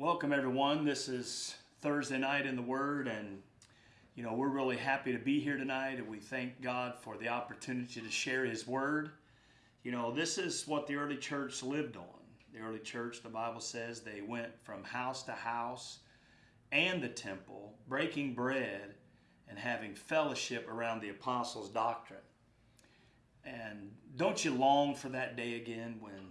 Welcome, everyone. This is Thursday night in the Word, and you know we're really happy to be here tonight, and we thank God for the opportunity to share His Word. You know, this is what the early church lived on. The early church, the Bible says, they went from house to house and the temple, breaking bread and having fellowship around the apostles' doctrine. And don't you long for that day again when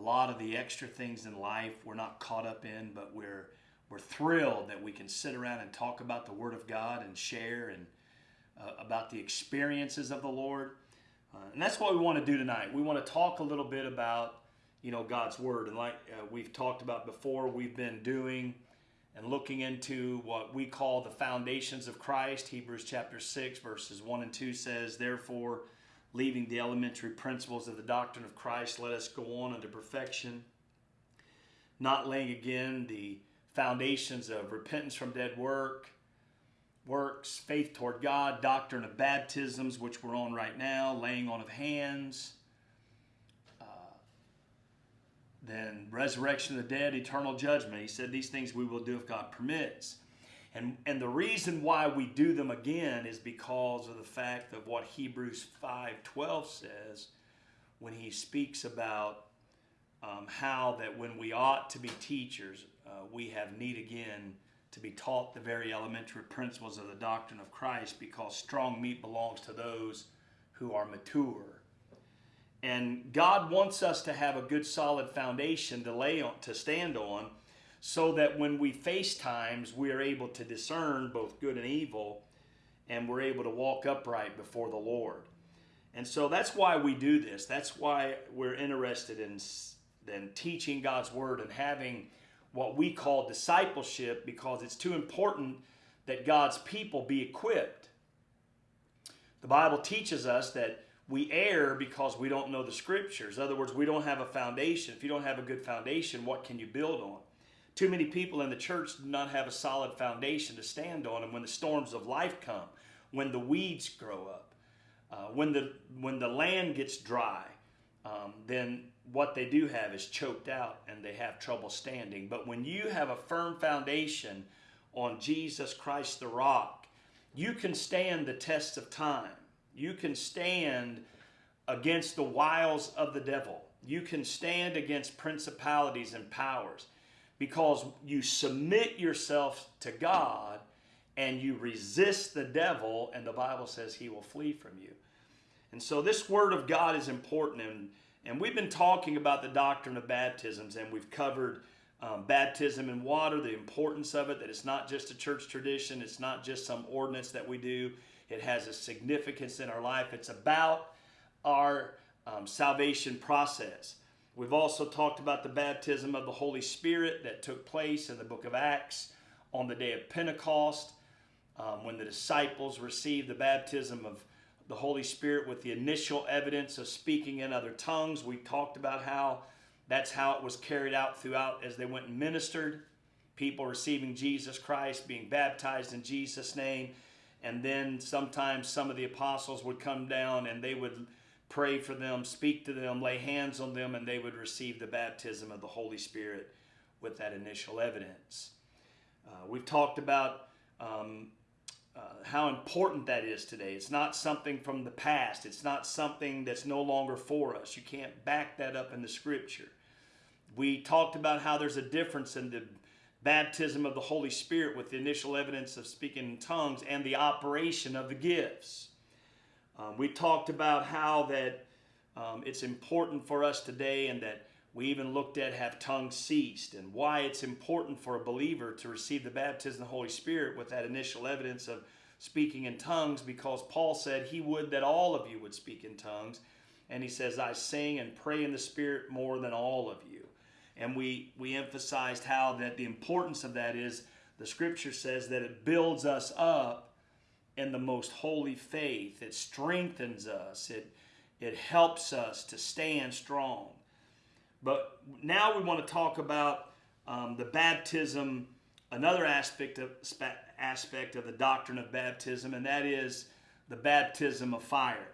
a lot of the extra things in life we're not caught up in, but we're we're thrilled that we can sit around and talk about the Word of God and share and uh, about the experiences of the Lord. Uh, and that's what we want to do tonight. We want to talk a little bit about you know God's Word, and like uh, we've talked about before, we've been doing and looking into what we call the foundations of Christ. Hebrews chapter six verses one and two says, "Therefore." Leaving the elementary principles of the doctrine of Christ, let us go on unto perfection, not laying again the foundations of repentance from dead work, works, faith toward God, doctrine of baptisms, which we're on right now, laying on of hands, uh, then resurrection of the dead, eternal judgment. He said these things we will do if God permits. And, and the reason why we do them again is because of the fact of what Hebrews 5.12 says when he speaks about um, how that when we ought to be teachers, uh, we have need again to be taught the very elementary principles of the doctrine of Christ because strong meat belongs to those who are mature. And God wants us to have a good solid foundation to lay on, to stand on so that when we face times, we are able to discern both good and evil, and we're able to walk upright before the Lord. And so that's why we do this. That's why we're interested in, in teaching God's Word and having what we call discipleship because it's too important that God's people be equipped. The Bible teaches us that we err because we don't know the scriptures. In other words, we don't have a foundation. If you don't have a good foundation, what can you build on? Too many people in the church do not have a solid foundation to stand on, and when the storms of life come, when the weeds grow up, uh, when the when the land gets dry, um, then what they do have is choked out and they have trouble standing. But when you have a firm foundation on Jesus Christ the rock, you can stand the test of time. You can stand against the wiles of the devil. You can stand against principalities and powers because you submit yourself to God and you resist the devil, and the Bible says he will flee from you. And so this word of God is important. And, and we've been talking about the doctrine of baptisms, and we've covered um, baptism in water, the importance of it, that it's not just a church tradition, it's not just some ordinance that we do, it has a significance in our life. It's about our um, salvation process. We've also talked about the baptism of the Holy Spirit that took place in the book of Acts on the day of Pentecost um, when the disciples received the baptism of the Holy Spirit with the initial evidence of speaking in other tongues. We talked about how that's how it was carried out throughout as they went and ministered. People receiving Jesus Christ, being baptized in Jesus' name. And then sometimes some of the apostles would come down and they would pray for them, speak to them, lay hands on them, and they would receive the baptism of the Holy Spirit with that initial evidence. Uh, we've talked about um, uh, how important that is today. It's not something from the past, it's not something that's no longer for us. You can't back that up in the scripture. We talked about how there's a difference in the baptism of the Holy Spirit with the initial evidence of speaking in tongues and the operation of the gifts. Um, we talked about how that um, it's important for us today and that we even looked at have tongues ceased and why it's important for a believer to receive the baptism of the Holy Spirit with that initial evidence of speaking in tongues because Paul said he would that all of you would speak in tongues. And he says, I sing and pray in the Spirit more than all of you. And we, we emphasized how that the importance of that is the scripture says that it builds us up in the most holy faith. It strengthens us. It, it helps us to stand strong. But now we want to talk about um, the baptism, another aspect of, aspect of the doctrine of baptism, and that is the baptism of fire.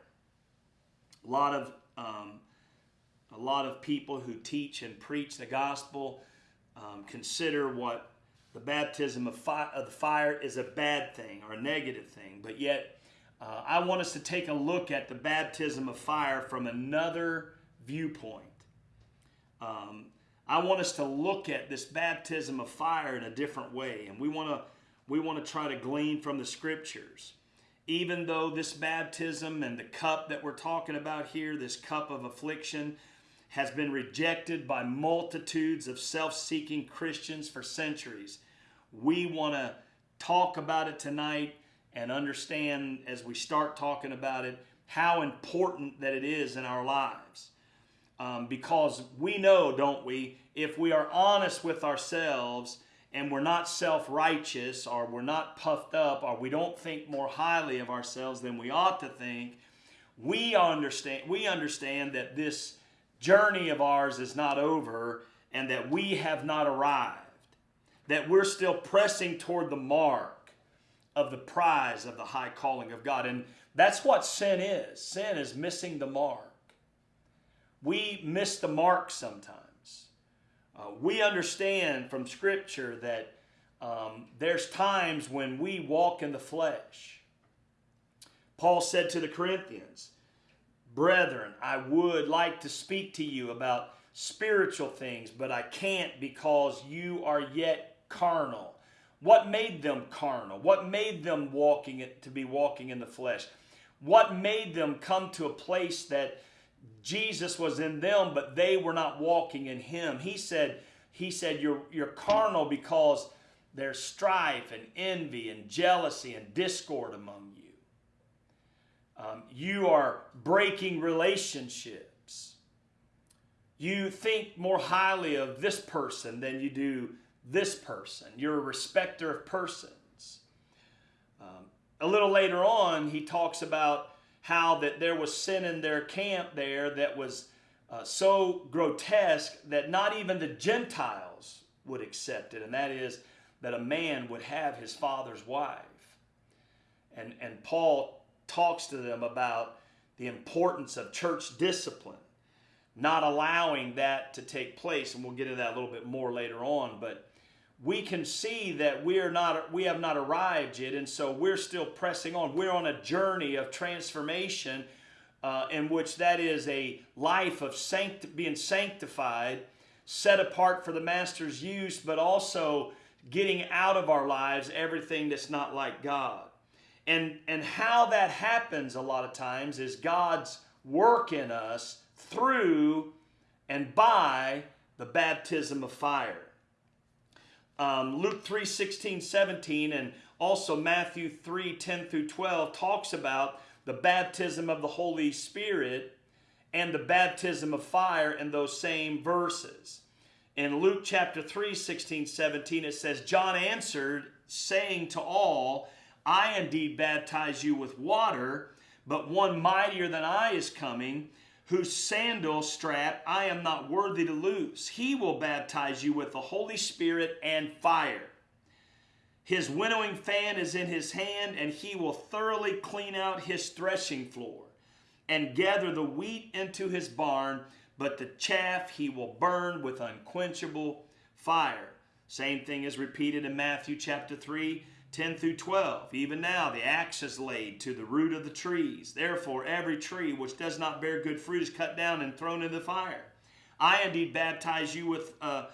A lot of um, a lot of people who teach and preach the gospel um, consider what the baptism of, fi- of the fire is a bad thing or a negative thing, but yet uh, I want us to take a look at the baptism of fire from another viewpoint. Um, I want us to look at this baptism of fire in a different way, and we want to we want to try to glean from the scriptures. Even though this baptism and the cup that we're talking about here, this cup of affliction, has been rejected by multitudes of self-seeking Christians for centuries, we want to talk about it tonight and understand as we start talking about it how important that it is in our lives. Um, because we know, don't we, if we are honest with ourselves and we're not self righteous or we're not puffed up or we don't think more highly of ourselves than we ought to think, we understand, we understand that this journey of ours is not over and that we have not arrived, that we're still pressing toward the mark of the prize of the high calling of God. And that's what sin is sin is missing the mark we miss the mark sometimes. Uh, we understand from Scripture that um, there's times when we walk in the flesh. Paul said to the Corinthians, Brethren, I would like to speak to you about spiritual things, but I can't because you are yet carnal. What made them carnal? What made them walking it to be walking in the flesh? What made them come to a place that Jesus was in them, but they were not walking in him. He said, he said, you're, you're carnal because there's strife and envy and jealousy and discord among you. Um, you are breaking relationships. You think more highly of this person than you do this person. You're a respecter of persons. Um, a little later on, he talks about how that there was sin in their camp there that was uh, so grotesque that not even the Gentiles would accept it, and that is that a man would have his father's wife. And, and Paul talks to them about the importance of church discipline, not allowing that to take place, and we'll get into that a little bit more later on, but we can see that we are not we have not arrived yet and so we're still pressing on. We're on a journey of transformation uh, in which that is a life of sanct- being sanctified set apart for the master's use but also getting out of our lives everything that's not like god. And and how that happens a lot of times is god's work in us through and by the baptism of fire um, Luke 3 16, 17, and also Matthew 3 10 through 12 talks about the baptism of the Holy Spirit and the baptism of fire in those same verses. In Luke chapter 3 16, 17, it says, John answered, saying to all, I indeed baptize you with water, but one mightier than I is coming whose sandal strap I am not worthy to loose. He will baptize you with the Holy Spirit and fire. His winnowing fan is in his hand, and he will thoroughly clean out his threshing floor and gather the wheat into his barn, but the chaff he will burn with unquenchable fire. Same thing is repeated in Matthew chapter 3 10 through 12. Even now the axe is laid to the root of the trees. Therefore, every tree which does not bear good fruit is cut down and thrown into the fire. I indeed baptize you with uh,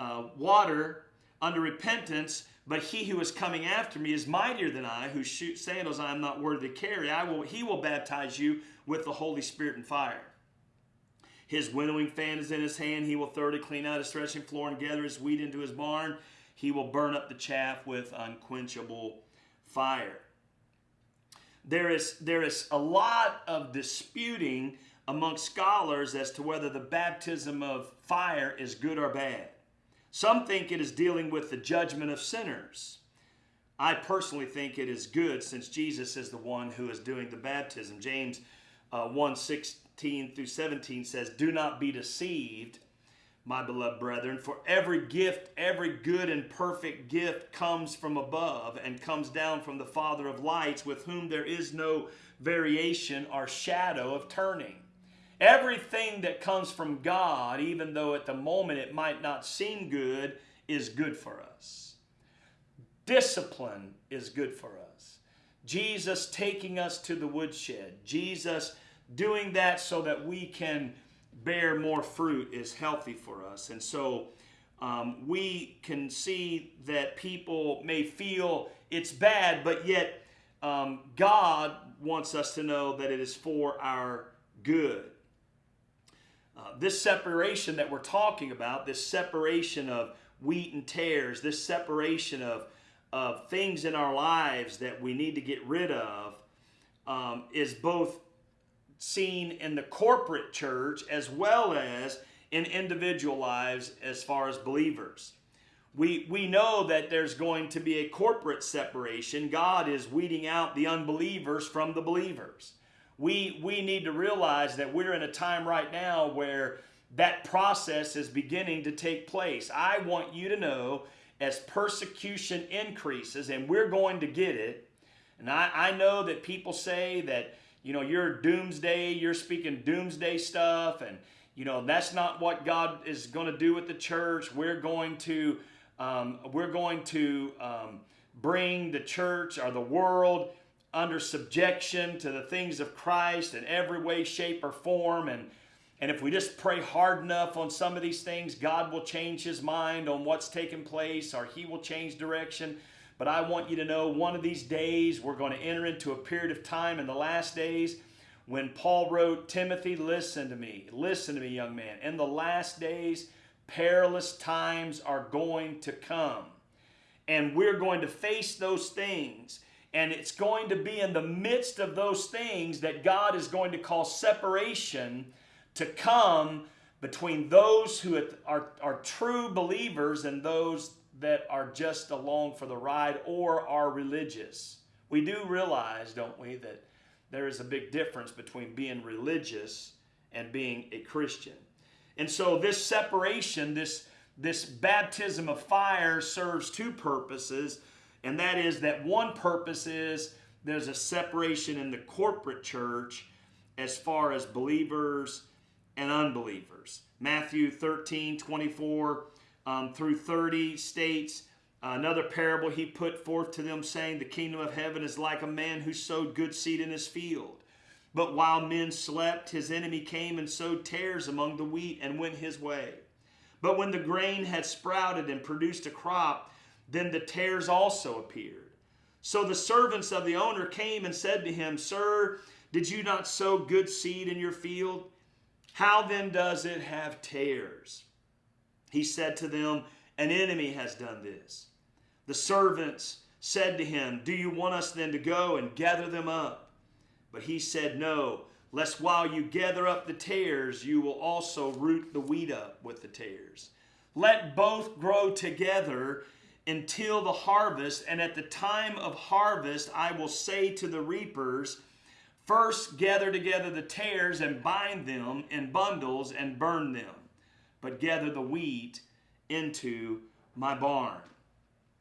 uh, water under repentance, but he who is coming after me is mightier than I, whose sandals I am not worthy to carry. I will, he will baptize you with the Holy Spirit and fire. His winnowing fan is in his hand. He will thoroughly clean out his threshing floor and gather his wheat into his barn he will burn up the chaff with unquenchable fire. There is, there is a lot of disputing among scholars as to whether the baptism of fire is good or bad. Some think it is dealing with the judgment of sinners. I personally think it is good since Jesus is the one who is doing the baptism. James uh, 1 16 through 17 says, Do not be deceived my beloved brethren, for every gift, every good and perfect gift comes from above and comes down from the Father of lights, with whom there is no variation or shadow of turning. Everything that comes from God, even though at the moment it might not seem good is good for us. Discipline is good for us. Jesus taking us to the woodshed, Jesus doing that so that we can bear more fruit is healthy for us. And so um, we can see that people may feel it's bad, but yet um, God wants us to know that it is for our good. Uh, this separation that we're talking about, this separation of wheat and tares, this separation of, of things in our lives that we need to get rid of, um, is both seen in the corporate church as well as in individual lives as far as believers. We, we know that there's going to be a corporate separation. God is weeding out the unbelievers from the believers. We, we need to realize that we're in a time right now where that process is beginning to take place. I want you to know as persecution increases, and we're going to get it, and I, I know that people say that, you know, you're doomsday, you're speaking doomsday stuff, and, you know, that's not what God is going to do with the church. We're going to, um, we're going to um, bring the church or the world under subjection to the things of Christ in every way, shape, or form. And, and if we just pray hard enough on some of these things, God will change his mind on what's taking place or he will change direction. But I want you to know one of these days we're going to enter into a period of time in the last days when Paul wrote, Timothy, listen to me. Listen to me, young man. In the last days, perilous times are going to come. And we're going to face those things. And it's going to be in the midst of those things that God is going to cause separation to come between those who are, are true believers and those that are just along for the ride or are religious. We do realize, don't we, that there is a big difference between being religious and being a Christian. And so this separation, this, this baptism of fire serves two purposes, and that is that one purpose is there's a separation in the corporate church as far as believers and unbelievers. Matthew 13, 24 um, through 30 states, Another parable he put forth to them, saying, The kingdom of heaven is like a man who sowed good seed in his field. But while men slept, his enemy came and sowed tares among the wheat and went his way. But when the grain had sprouted and produced a crop, then the tares also appeared. So the servants of the owner came and said to him, Sir, did you not sow good seed in your field? How then does it have tares? He said to them, An enemy has done this. The servants said to him, Do you want us then to go and gather them up? But he said, No, lest while you gather up the tares, you will also root the wheat up with the tares. Let both grow together until the harvest, and at the time of harvest, I will say to the reapers, First gather together the tares and bind them in bundles and burn them, but gather the wheat into my barn.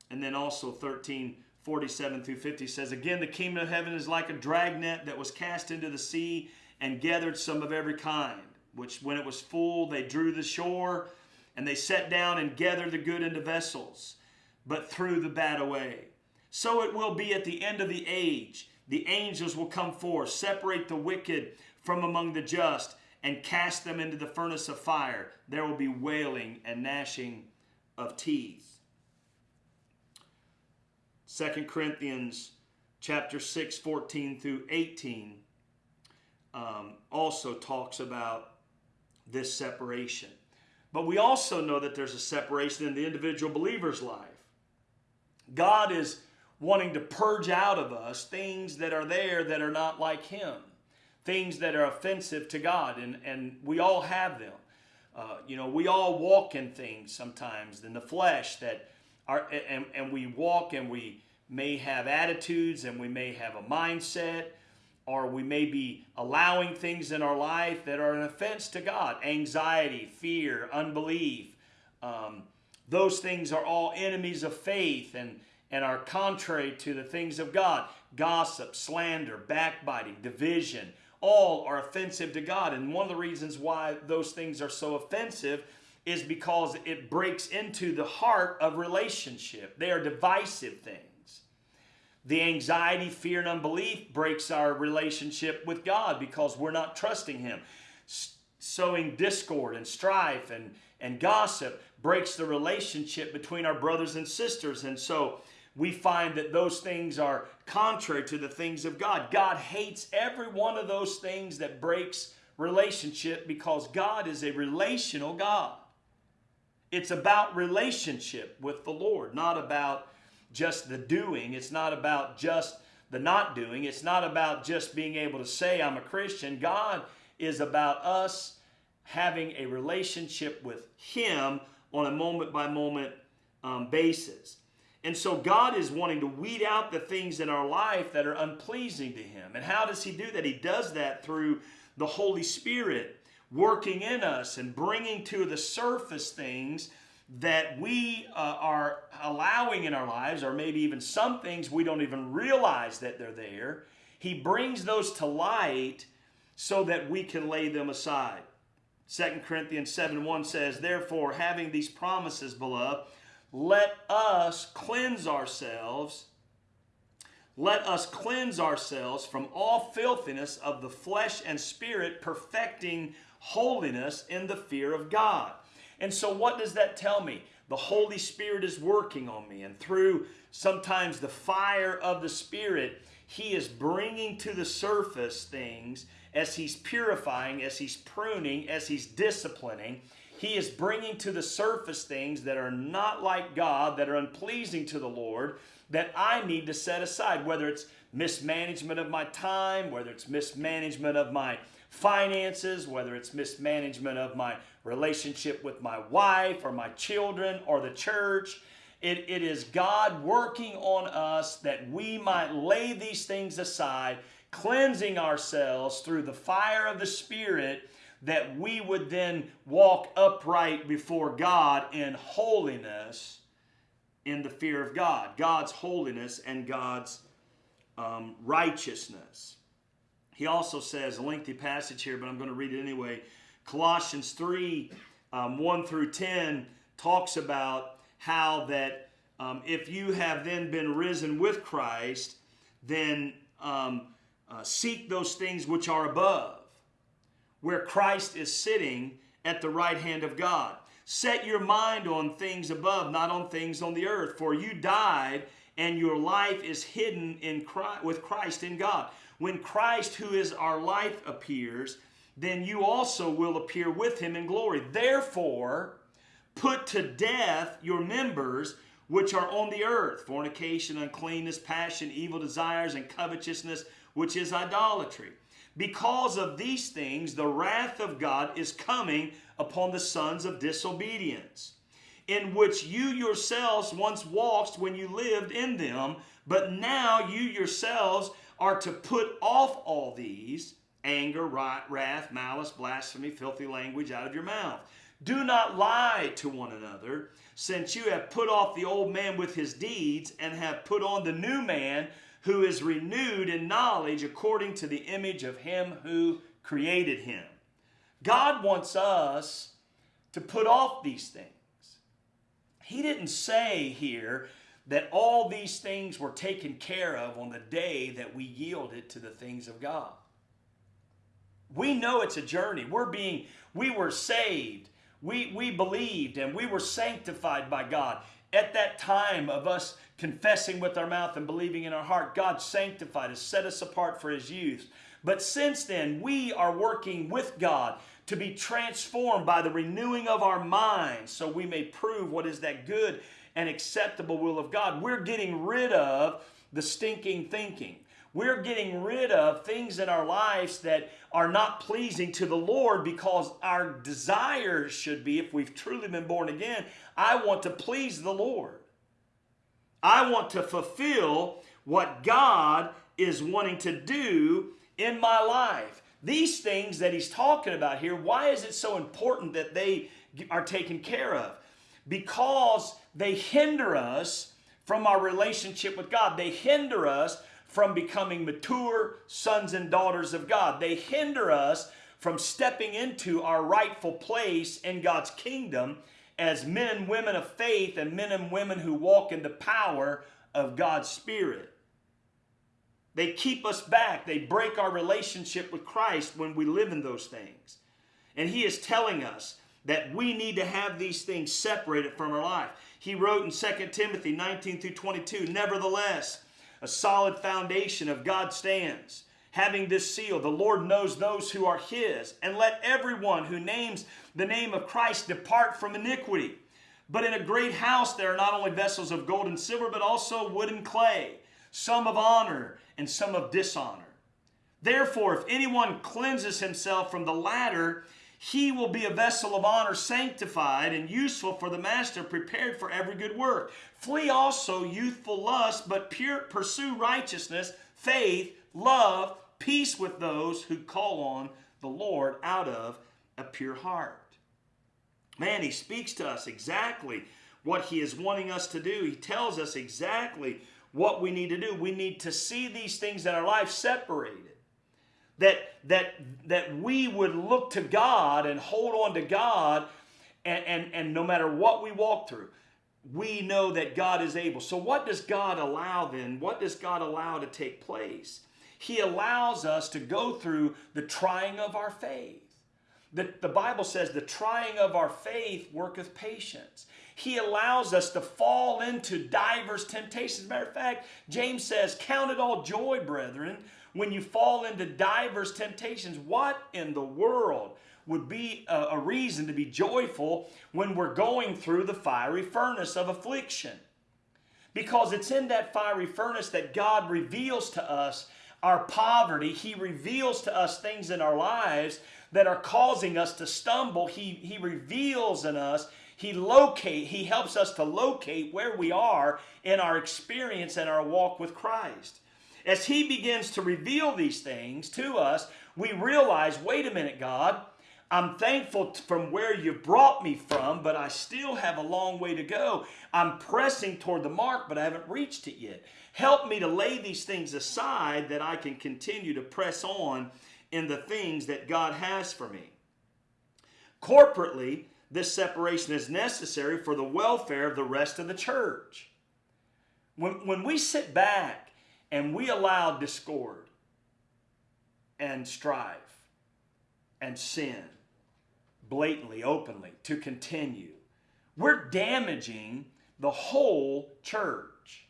And then also 13, 47 through 50 says, Again, the kingdom of heaven is like a dragnet that was cast into the sea and gathered some of every kind, which when it was full, they drew the shore, and they set down and gathered the good into vessels, but threw the bad away. So it will be at the end of the age. The angels will come forth, separate the wicked from among the just, and cast them into the furnace of fire. There will be wailing and gnashing of teeth. 2 Corinthians chapter 6, 14 through 18 um, also talks about this separation. But we also know that there's a separation in the individual believer's life. God is wanting to purge out of us things that are there that are not like Him, things that are offensive to God, and, and we all have them. Uh, you know, we all walk in things sometimes in the flesh that are, and, and we walk and we may have attitudes and we may have a mindset or we may be allowing things in our life that are an offense to God anxiety, fear, unbelief. Um, those things are all enemies of faith and, and are contrary to the things of God. Gossip, slander, backbiting, division, all are offensive to God. And one of the reasons why those things are so offensive is because it breaks into the heart of relationship. They are divisive things. The anxiety, fear, and unbelief breaks our relationship with God because we're not trusting Him. Sowing discord and strife and, and gossip breaks the relationship between our brothers and sisters. And so we find that those things are contrary to the things of God. God hates every one of those things that breaks relationship because God is a relational God. It's about relationship with the Lord, not about just the doing. It's not about just the not doing. It's not about just being able to say, I'm a Christian. God is about us having a relationship with Him on a moment by moment um, basis. And so God is wanting to weed out the things in our life that are unpleasing to Him. And how does He do that? He does that through the Holy Spirit working in us and bringing to the surface things that we uh, are allowing in our lives, or maybe even some things we don't even realize that they're there. He brings those to light so that we can lay them aside. 2 Corinthians 7 1 says, Therefore, having these promises, beloved, let us cleanse ourselves. Let us cleanse ourselves from all filthiness of the flesh and spirit, perfecting holiness in the fear of God. And so, what does that tell me? The Holy Spirit is working on me, and through sometimes the fire of the Spirit, He is bringing to the surface things as He's purifying, as He's pruning, as He's disciplining. He is bringing to the surface things that are not like God, that are unpleasing to the Lord, that I need to set aside, whether it's mismanagement of my time, whether it's mismanagement of my finances, whether it's mismanagement of my relationship with my wife or my children or the church. It, it is God working on us that we might lay these things aside, cleansing ourselves through the fire of the Spirit, that we would then walk upright before God in holiness in the fear of God. God's holiness and God's um, righteousness. He also says, a lengthy passage here, but I'm going to read it anyway. Colossians 3 um, 1 through 10 talks about how that um, if you have then been risen with Christ, then um, uh, seek those things which are above, where Christ is sitting at the right hand of God. Set your mind on things above, not on things on the earth, for you died and your life is hidden in Christ, with Christ in God. When Christ, who is our life, appears, then you also will appear with him in glory. Therefore, put to death your members which are on the earth fornication, uncleanness, passion, evil desires, and covetousness, which is idolatry. Because of these things, the wrath of God is coming upon the sons of disobedience, in which you yourselves once walked when you lived in them, but now you yourselves are to put off all these anger, wrath, malice, blasphemy, filthy language out of your mouth. Do not lie to one another, since you have put off the old man with his deeds and have put on the new man who is renewed in knowledge according to the image of him who created him. God wants us to put off these things. He didn't say here that all these things were taken care of on the day that we yielded to the things of God. We know it's a journey. We're being, we were saved. We, we believed and we were sanctified by God. At that time of us confessing with our mouth and believing in our heart, God sanctified us, set us apart for His use. But since then, we are working with God to be transformed by the renewing of our minds so we may prove what is that good and acceptable will of God. We're getting rid of the stinking thinking. We're getting rid of things in our lives that are not pleasing to the Lord because our desire should be, if we've truly been born again, I want to please the Lord. I want to fulfill what God is wanting to do in my life. These things that he's talking about here, why is it so important that they are taken care of? Because they hinder us from our relationship with God. They hinder us from becoming mature sons and daughters of God. They hinder us from stepping into our rightful place in God's kingdom as men and women of faith and men and women who walk in the power of God's Spirit. They keep us back. They break our relationship with Christ when we live in those things. And He is telling us that we need to have these things separated from our life. He wrote in 2 Timothy 19 through 22 Nevertheless, a solid foundation of God stands having this seal. The Lord knows those who are his. And let everyone who names the name of Christ depart from iniquity. But in a great house there are not only vessels of gold and silver, but also wood and clay, some of honor and some of dishonor. Therefore, if anyone cleanses himself from the latter, he will be a vessel of honor, sanctified and useful for the master, prepared for every good work. Flee also youthful lust, but pure, pursue righteousness, faith, love, peace with those who call on the Lord out of a pure heart. Man, he speaks to us exactly what he is wanting us to do. He tells us exactly what we need to do. We need to see these things in our life separated. That, that, that we would look to God and hold on to God, and, and, and no matter what we walk through, we know that God is able. So, what does God allow then? What does God allow to take place? He allows us to go through the trying of our faith. The, the Bible says the trying of our faith worketh patience. He allows us to fall into diverse temptations. As a matter of fact, James says, Count it all joy, brethren, when you fall into diverse temptations. What in the world would be a, a reason to be joyful when we're going through the fiery furnace of affliction? Because it's in that fiery furnace that God reveals to us our poverty. He reveals to us things in our lives that are causing us to stumble. He, he reveals in us, he locate, he helps us to locate where we are in our experience and our walk with Christ. As he begins to reveal these things to us, we realize, wait a minute, God, I'm thankful from where you brought me from, but I still have a long way to go. I'm pressing toward the mark, but I haven't reached it yet. Help me to lay these things aside that I can continue to press on in the things that God has for me. Corporately, this separation is necessary for the welfare of the rest of the church. When, when we sit back and we allow discord and strife and sin blatantly, openly to continue, we're damaging the whole church.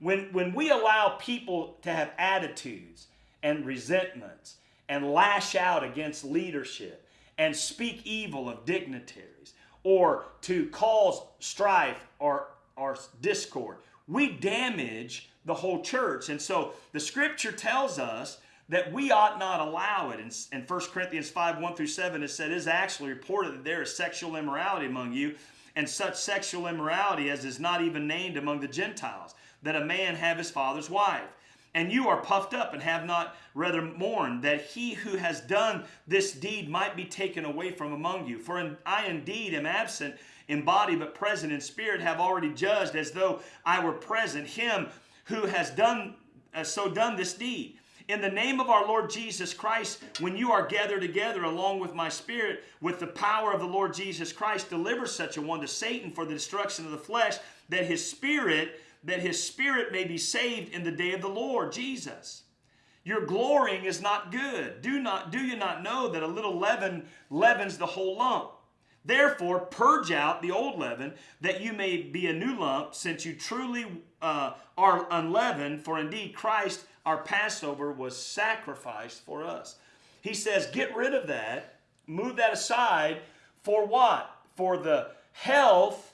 When, when we allow people to have attitudes and resentments and lash out against leadership and speak evil of dignitaries or to cause strife or, or discord, we damage the whole church. And so the scripture tells us that we ought not allow it. In, in 1 Corinthians 5 1 through 7, it said, It is actually reported that there is sexual immorality among you, and such sexual immorality as is not even named among the Gentiles that a man have his father's wife. And you are puffed up and have not rather mourned that he who has done this deed might be taken away from among you. For in, I indeed am absent in body, but present in spirit, have already judged as though I were present him who has done uh, so done this deed. In the name of our Lord Jesus Christ, when you are gathered together along with my spirit, with the power of the Lord Jesus Christ, deliver such a one to Satan for the destruction of the flesh, that his spirit that his spirit may be saved in the day of the Lord Jesus. Your glorying is not good. Do not do you not know that a little leaven leavens the whole lump? Therefore, purge out the old leaven, that you may be a new lump, since you truly uh, are unleavened. For indeed, Christ, our Passover, was sacrificed for us. He says, get rid of that, move that aside. For what? For the health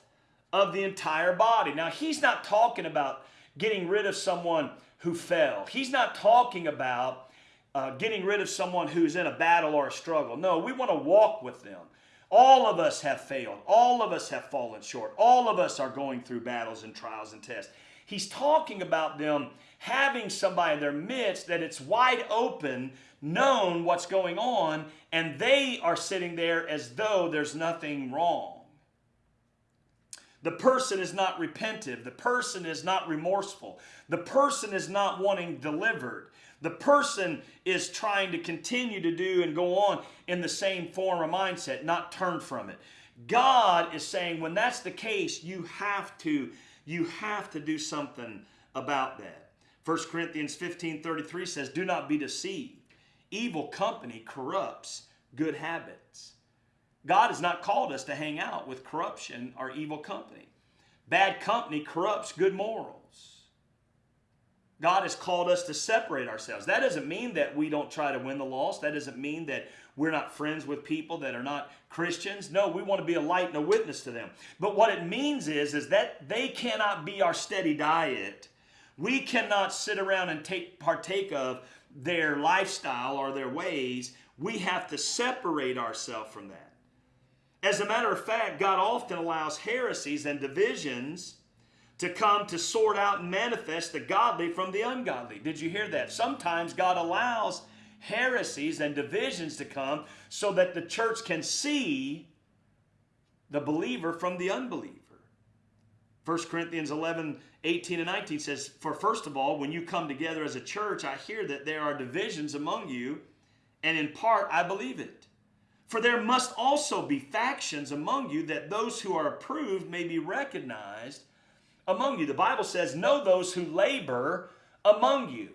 of the entire body. Now, he's not talking about getting rid of someone who fell. He's not talking about uh, getting rid of someone who's in a battle or a struggle. No, we want to walk with them. All of us have failed. All of us have fallen short. All of us are going through battles and trials and tests. He's talking about them having somebody in their midst that it's wide open, known what's going on, and they are sitting there as though there's nothing wrong. The person is not repentive. The person is not remorseful. The person is not wanting delivered. The person is trying to continue to do and go on in the same form or mindset, not turn from it. God is saying when that's the case, you have to you have to do something about that. 1 Corinthians 15 33 says, Do not be deceived. Evil company corrupts good habits. God has not called us to hang out with corruption or evil company. Bad company corrupts good morals. God has called us to separate ourselves. That doesn't mean that we don't try to win the lost. That doesn't mean that we're not friends with people that are not Christians. No, we want to be a light and a witness to them. But what it means is, is that they cannot be our steady diet. We cannot sit around and take partake of their lifestyle or their ways. We have to separate ourselves from that. As a matter of fact, God often allows heresies and divisions to come to sort out and manifest the godly from the ungodly. Did you hear that? Sometimes God allows heresies and divisions to come so that the church can see the believer from the unbeliever. 1 Corinthians 11, 18 and 19 says, For first of all, when you come together as a church, I hear that there are divisions among you, and in part I believe it. For there must also be factions among you, that those who are approved may be recognized among you. The Bible says, Know those who labor among you.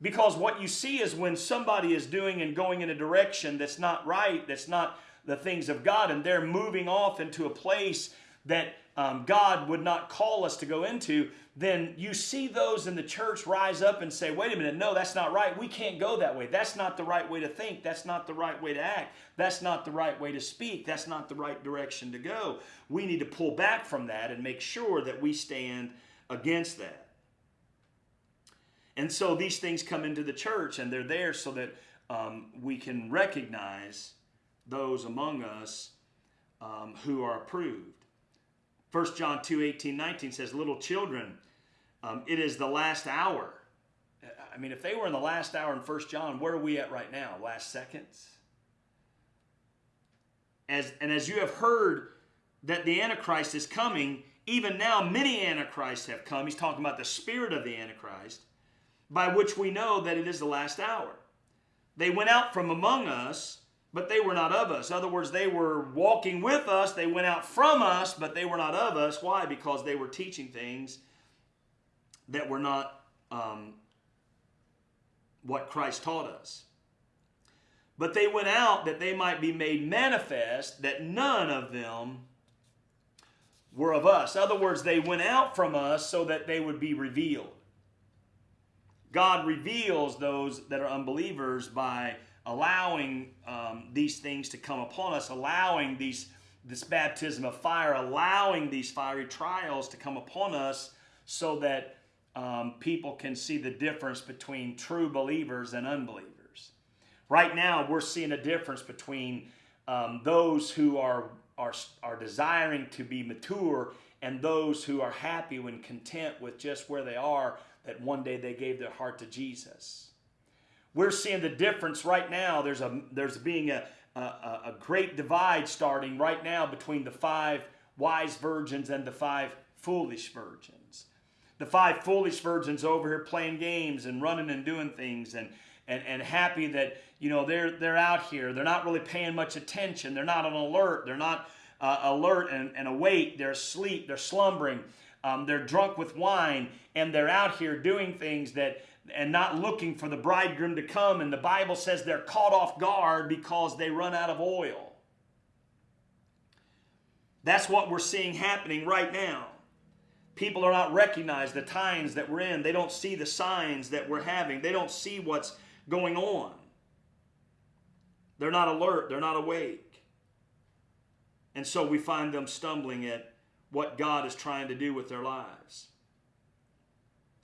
Because what you see is when somebody is doing and going in a direction that's not right, that's not the things of God, and they're moving off into a place that um, God would not call us to go into, then you see those in the church rise up and say, wait a minute, no, that's not right. We can't go that way. That's not the right way to think. That's not the right way to act. That's not the right way to speak. That's not the right direction to go. We need to pull back from that and make sure that we stand against that. And so these things come into the church and they're there so that um, we can recognize those among us um, who are approved. 1 John 2 18, 19 says, Little children, um, it is the last hour. I mean, if they were in the last hour in 1 John, where are we at right now? Last seconds? As, and as you have heard that the Antichrist is coming, even now many Antichrists have come. He's talking about the spirit of the Antichrist by which we know that it is the last hour. They went out from among us, but they were not of us. In other words, they were walking with us, they went out from us, but they were not of us. Why? Because they were teaching things that were not um, what Christ taught us. But they went out that they might be made manifest that none of them were of us. In other words, they went out from us so that they would be revealed. God reveals those that are unbelievers by allowing um, these things to come upon us, allowing these this baptism of fire, allowing these fiery trials to come upon us, so that um, people can see the difference between true believers and unbelievers. Right now, we're seeing a difference between um, those who are, are are desiring to be mature and those who are happy and content with just where they are that one day they gave their heart to Jesus. We're seeing the difference right now. There's a there's being a, a, a great divide starting right now between the five wise virgins and the five foolish virgins. The five foolish virgins over here playing games and running and doing things and and, and happy that you know they're they're out here. They're not really paying much attention. They're not on alert. They're not uh, alert and, and awake. They're asleep. They're slumbering. Um, they're drunk with wine and they're out here doing things that and not looking for the bridegroom to come. And the Bible says they're caught off guard because they run out of oil. That's what we're seeing happening right now. People are not recognizing the times that we're in. They don't see the signs that we're having. They don't see what's going on. They're not alert. They're not awake. And so we find them stumbling at what God is trying to do with their lives.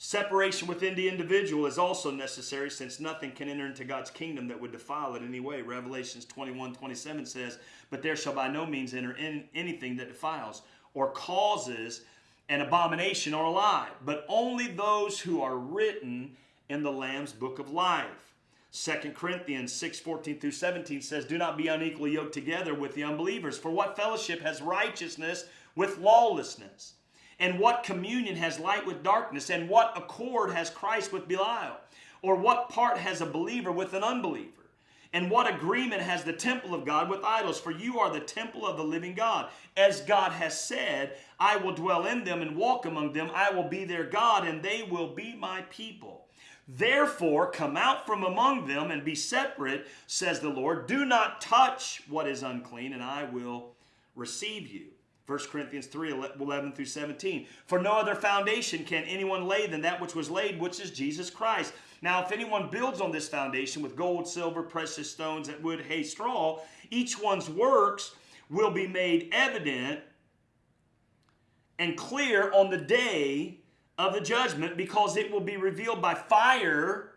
Separation within the individual is also necessary since nothing can enter into God's kingdom that would defile it any way. Revelations 21 27 says, But there shall by no means enter in anything that defiles or causes an abomination or a lie, but only those who are written in the Lamb's book of life. 2 Corinthians 6 14 through 17 says, Do not be unequally yoked together with the unbelievers. For what fellowship has righteousness with lawlessness? And what communion has light with darkness? And what accord has Christ with Belial? Or what part has a believer with an unbeliever? And what agreement has the temple of God with idols? For you are the temple of the living God. As God has said, I will dwell in them and walk among them. I will be their God, and they will be my people. Therefore, come out from among them and be separate, says the Lord. Do not touch what is unclean, and I will receive you. 1 Corinthians 3 11 through 17. For no other foundation can anyone lay than that which was laid, which is Jesus Christ. Now, if anyone builds on this foundation with gold, silver, precious stones, wood, hay, straw, each one's works will be made evident and clear on the day of the judgment because it will be revealed by fire,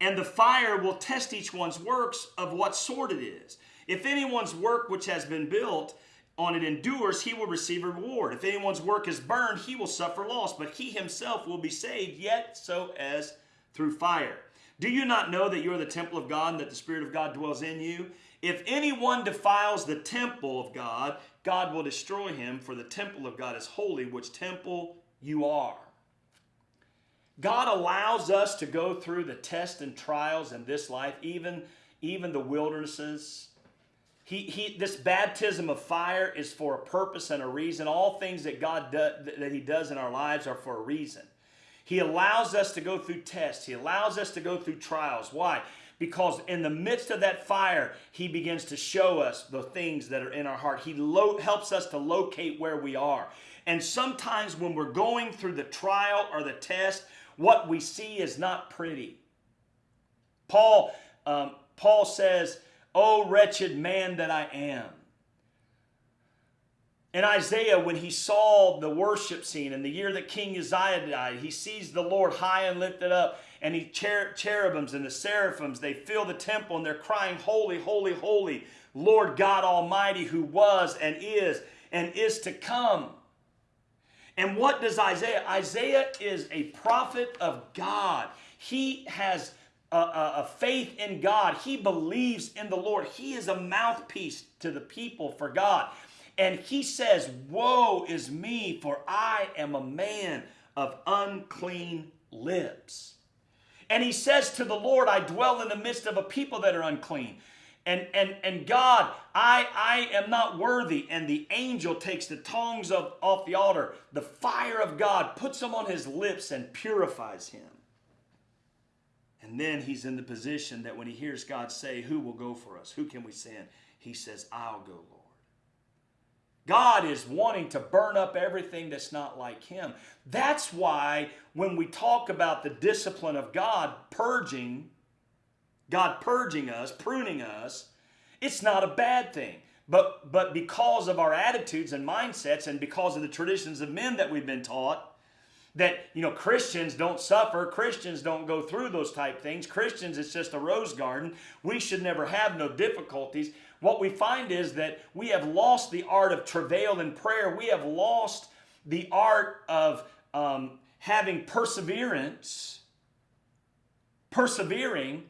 and the fire will test each one's works of what sort it is. If anyone's work which has been built on it endures, he will receive a reward. If anyone's work is burned, he will suffer loss, but he himself will be saved, yet so as through fire. Do you not know that you are the temple of God and that the Spirit of God dwells in you? If anyone defiles the temple of God, God will destroy him, for the temple of God is holy, which temple you are. God allows us to go through the tests and trials in this life, even, even the wildernesses. He, he, this baptism of fire is for a purpose and a reason. All things that God do, that He does in our lives are for a reason. He allows us to go through tests. He allows us to go through trials. Why? Because in the midst of that fire, He begins to show us the things that are in our heart. He helps us to locate where we are. And sometimes when we're going through the trial or the test, what we see is not pretty. Paul, um, Paul says, "O wretched man that I am." In Isaiah, when he saw the worship scene in the year that King Uzziah died, he sees the Lord high and lifted up, and he cher- cherubims and the seraphims they fill the temple, and they're crying, "Holy, holy, holy, Lord God Almighty, who was and is and is to come." And what does Isaiah? Isaiah is a prophet of God. He has a, a, faith in God. He believes in the Lord. He is a mouthpiece to the people for God. And he says, Woe is me, for I am a man of unclean lips. And he says to the Lord, I dwell in the midst of a people that are unclean and and and God, I I am not worthy. And the angel takes the tongs of off the altar. The fire of God puts them on his lips and purifies him. And then he's in the position that when he hears God say, Who will go for us? Who can we send? He says, I'll go, Lord. God is wanting to burn up everything that's not like Him. That's why when we talk about the discipline of God purging, God purging us, pruning us, it's not a bad thing. But, but because of our attitudes and mindsets and because of the traditions of men that we've been taught, that you know Christians don't suffer, Christians don't go through those type things. Christians it's just a rose garden. We should never have no difficulties. What we find is that we have lost the art of travail and prayer. We have lost the art of um, having perseverance, persevering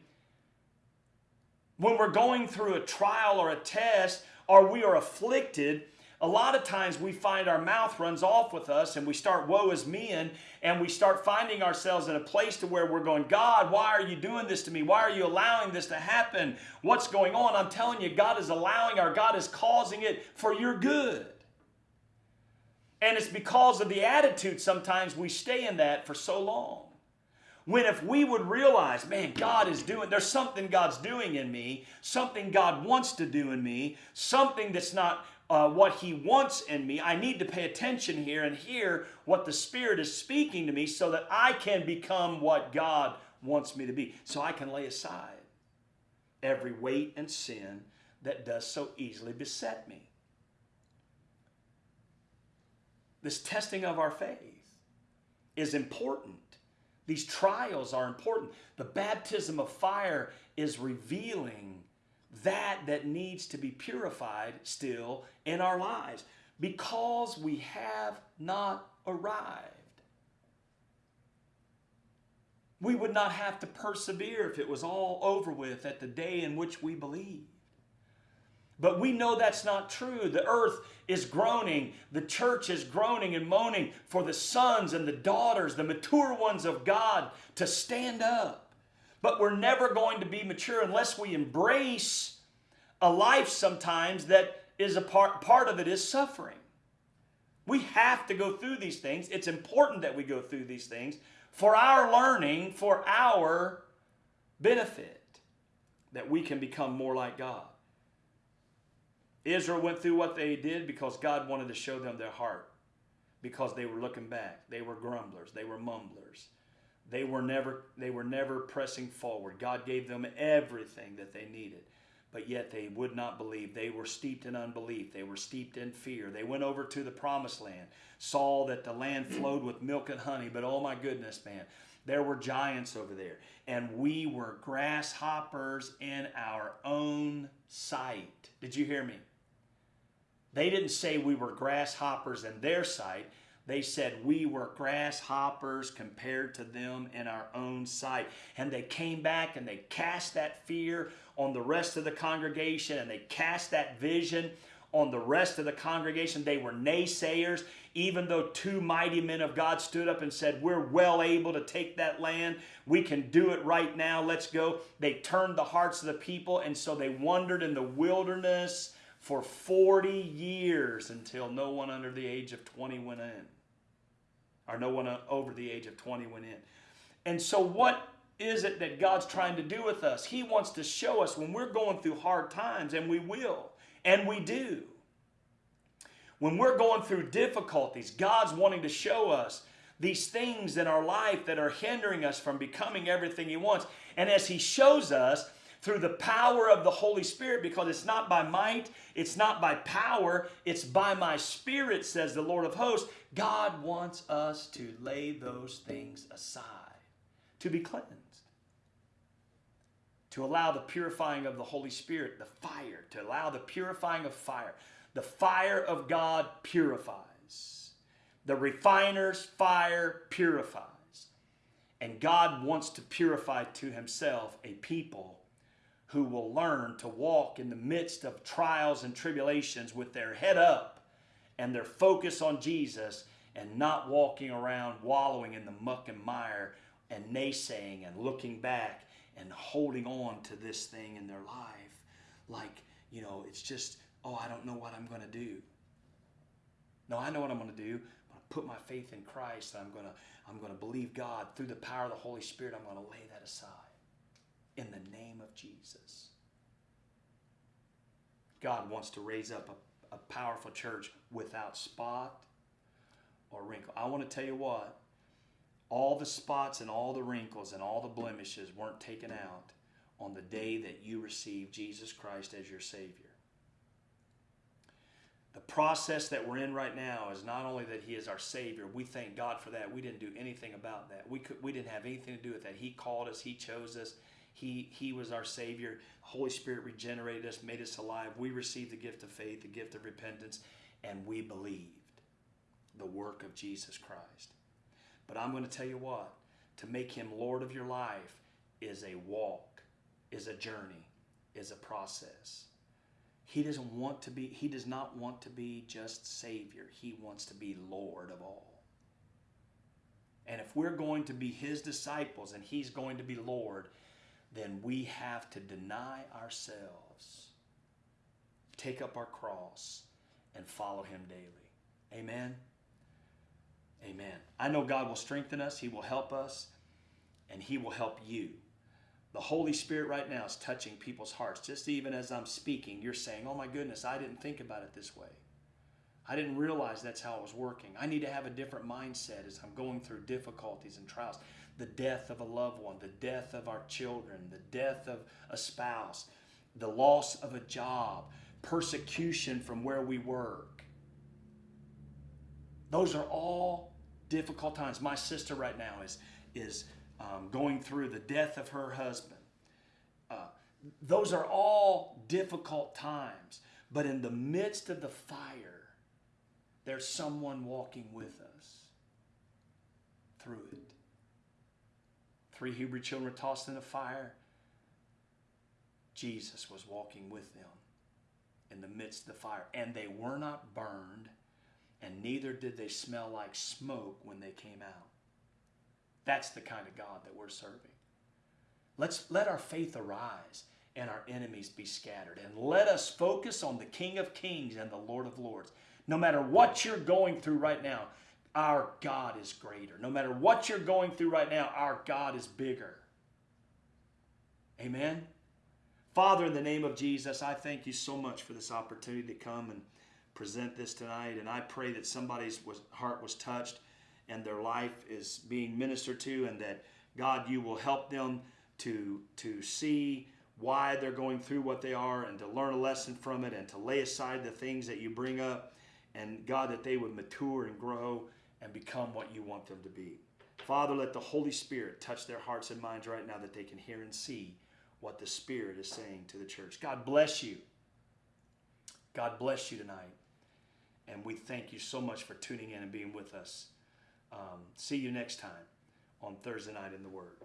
when we're going through a trial or a test or we are afflicted, a lot of times we find our mouth runs off with us and we start woe is me and, and we start finding ourselves in a place to where we're going, God, why are you doing this to me? Why are you allowing this to happen? What's going on? I'm telling you, God is allowing or God is causing it for your good. And it's because of the attitude sometimes we stay in that for so long. When if we would realize, man, God is doing, there's something God's doing in me, something God wants to do in me, something that's not uh, what He wants in me. I need to pay attention here and hear what the Spirit is speaking to me so that I can become what God wants me to be. So I can lay aside every weight and sin that does so easily beset me. This testing of our faith is important. These trials are important. The baptism of fire is revealing that that needs to be purified still in our lives because we have not arrived. We would not have to persevere if it was all over with at the day in which we believe. But we know that's not true. The earth is groaning. The church is groaning and moaning for the sons and the daughters, the mature ones of God, to stand up But we're never going to be mature unless we embrace a life sometimes that is a part, part of it is suffering. We have to go through these things. It's important that we go through these things for our learning, for our benefit, that we can become more like God. Israel went through what they did because God wanted to show them their heart, because they were looking back. They were grumblers, they were mumblers. They were never they were never pressing forward. God gave them everything that they needed but yet they would not believe. They were steeped in unbelief. They were steeped in fear. They went over to the promised land, saw that the land flowed with milk and honey, but oh my goodness, man, there were giants over there. And we were grasshoppers in our own sight. Did you hear me? They didn't say we were grasshoppers in their sight. They said we were grasshoppers compared to them in our own sight. And they came back and they cast that fear on the rest of the congregation and they cast that vision on the rest of the congregation. They were naysayers, even though two mighty men of God stood up and said, We're well able to take that land. We can do it right now. Let's go. They turned the hearts of the people, and so they wandered in the wilderness for 40 years until no one under the age of 20 went in or no one uh, over the age of 20 went in. And so, what is it that God's trying to do with us? He wants to show us when we're going through hard times, and we will, and we do. When we're going through difficulties, God's wanting to show us these things in our life that are hindering us from becoming everything He wants. And as He shows us, through the power of the Holy Spirit because it's not by might, it's not by power, it's by my Spirit, says the Lord of hosts. God wants us to lay those things aside, to be cleansed, to allow the purifying of the Holy Spirit, the fire, to allow the purifying of fire. The fire of God purifies. The refiner's fire purifies. And God wants to purify to himself a people who will learn to walk in the midst of trials and tribulations with their head up and their focus on Jesus and not walking around wallowing in the muck and mire and naysaying and looking back and holding on to this thing in their life like, you know, it's just, oh, I don't know what I'm going to do. No, I know what I'm going to do. I'm going to put my faith in Christ. I'm going to I'm going to believe God through the power of the Holy Spirit. I'm going to lay that aside in the name of Jesus. God wants to raise up a, a powerful church without spot or wrinkle. I want to tell you what, all the spots and all the wrinkles and all the blemishes weren't taken out on the day that you received Jesus Christ as your Savior. The process that we're in right now is not only that He is our Savior, we thank God for that. We didn't do anything about that. We, could, we didn't have anything to do with that. He called us, He chose us, he, he was our Savior. Holy Spirit regenerated us, made us alive. We received the gift of faith, the gift of repentance, and we believed the work of Jesus Christ. But I'm going to tell you what to make Him Lord of your life is a walk, is a journey, is a process. He doesn't want to be, He does not want to be just Savior. He wants to be Lord of all. And if we're going to be His disciples and He's going to be Lord, then we have to deny ourselves, take up our cross, and follow Him daily. Amen. Amen. I know God will strengthen us, He will help us, and He will help you. The Holy Spirit right now is touching people's hearts. Just even as I'm speaking, you're saying, Oh my goodness, I didn't think about it this way. I didn't realize that's how it was working. I need to have a different mindset as I'm going through difficulties and trials the death of a loved one, the death of our children, the death of a spouse, the loss of a job, persecution from where we work. Those are all difficult times. My sister right now is is um, going through the death of her husband. Uh, those are all difficult times, but in the midst of the fire, there's someone walking with us through it. Three Hebrew children were tossed in the fire. Jesus was walking with them in the midst of the fire, and they were not burned, and neither did they smell like smoke when they came out. That's the kind of God that we're serving. Let's let our faith arise and our enemies be scattered. And let us focus on the King of Kings and the Lord of Lords. No matter what you're going through right now, our God is greater. No matter what you're going through right now, our God is bigger. Amen. Father, in the name of Jesus, I thank you so much for this opportunity to come and present this tonight. And I pray that somebody's was, heart was touched and their life is being ministered to, and that God, you will help them to, to see why they're going through what they are and to learn a lesson from it and to lay aside the things that you bring up. And God, that they would mature and grow and become what you want them to be. Father, let the Holy Spirit touch their hearts and minds right now that they can hear and see what the Spirit is saying to the church. God bless you. God bless you tonight. And we thank you so much for tuning in and being with us. Um, see you next time on Thursday Night in the Word.